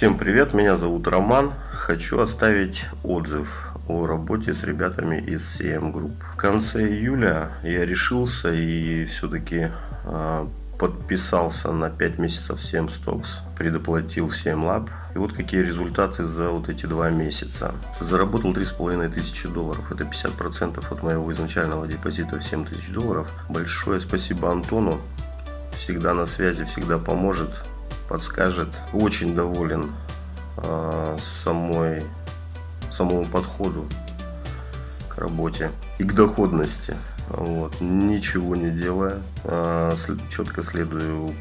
Всем привет, меня зовут Роман. Хочу оставить отзыв о работе с ребятами из CM Group. В конце июля я решился и все-таки э, подписался на 5 месяцев 7 Stocks, предоплатил 7 Lab. И вот какие результаты за вот эти два месяца. Заработал 3,5 тысячи долларов. Это 50% от моего изначального депозита в 7 тысяч долларов. Большое спасибо Антону. Всегда на связи, всегда поможет подскажет. Очень доволен э, самой, самому подходу к работе и к доходности. Вот. Ничего не делая, э, четко следую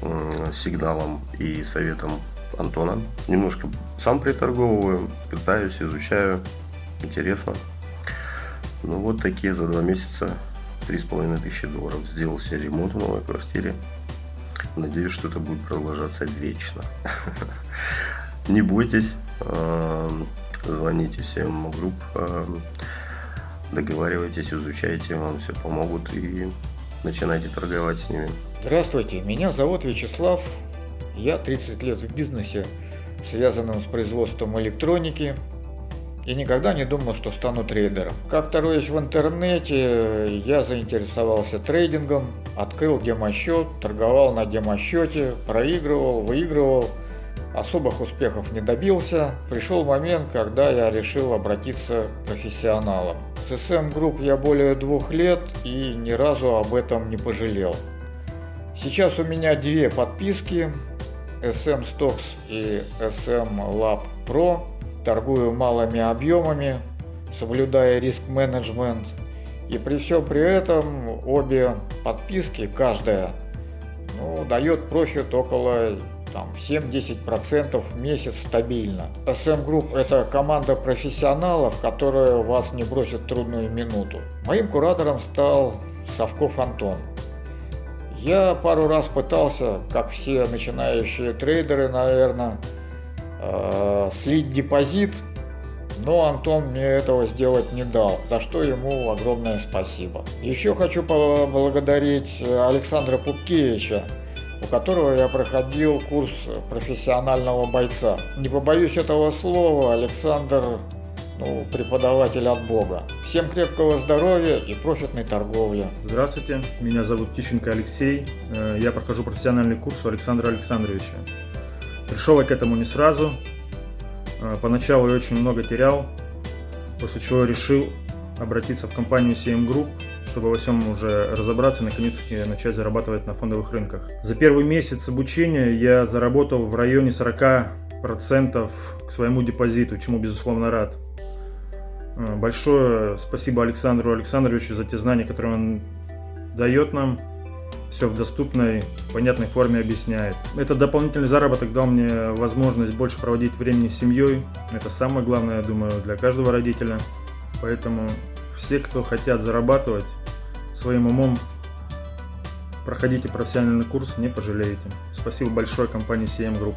э, сигналам и советам Антона. Немножко сам приторговываю, пытаюсь, изучаю. Интересно. Ну вот такие за два месяца три с половиной тысячи долларов. Сделал себе ремонт в новой квартире. Надеюсь, что это будет продолжаться вечно. Не бойтесь, эм, звоните всем групп, эм, договаривайтесь, изучайте, вам все помогут и начинайте торговать с ними. Здравствуйте, меня зовут Вячеслав, я 30 лет в бизнесе, связанном с производством электроники, и никогда не думал, что стану трейдером. Как-то роясь в интернете, я заинтересовался трейдингом, открыл демосчет, торговал на демосчете, проигрывал, выигрывал, особых успехов не добился. Пришел момент, когда я решил обратиться к профессионалам. С SM Group я более двух лет и ни разу об этом не пожалел. Сейчас у меня две подписки SM Stocks и SM Lab Pro торгую малыми объемами, соблюдая риск-менеджмент. И при всем при этом обе подписки, каждая, ну, дает профит около там, 7-10% в месяц стабильно. SM Group – это команда профессионалов, которая вас не бросит в трудную минуту. Моим куратором стал Совков Антон. Я пару раз пытался, как все начинающие трейдеры, наверное, э, слить депозит, но Антон мне этого сделать не дал, за что ему огромное спасибо. Еще хочу поблагодарить Александра Пупкевича, у которого я проходил курс профессионального бойца. Не побоюсь этого слова, Александр ну, преподаватель от Бога. Всем крепкого здоровья и профитной торговли. Здравствуйте, меня зовут Тищенко Алексей. Э, я прохожу профессиональный курс у Александра Александровича. Пришел я к этому не сразу. А, поначалу я очень много терял, после чего решил обратиться в компанию CM Group, чтобы во всем уже разобраться и наконец-таки начать зарабатывать на фондовых рынках. За первый месяц обучения я заработал в районе 40% к своему депозиту, чему безусловно рад. А, большое спасибо Александру Александровичу за те знания, которые он дает нам все в доступной, понятной форме объясняет. Этот дополнительный заработок дал мне возможность больше проводить времени с семьей. Это самое главное, я думаю, для каждого родителя. Поэтому все, кто хотят зарабатывать своим умом, проходите профессиональный курс, не пожалеете. Спасибо большое компании CM Group.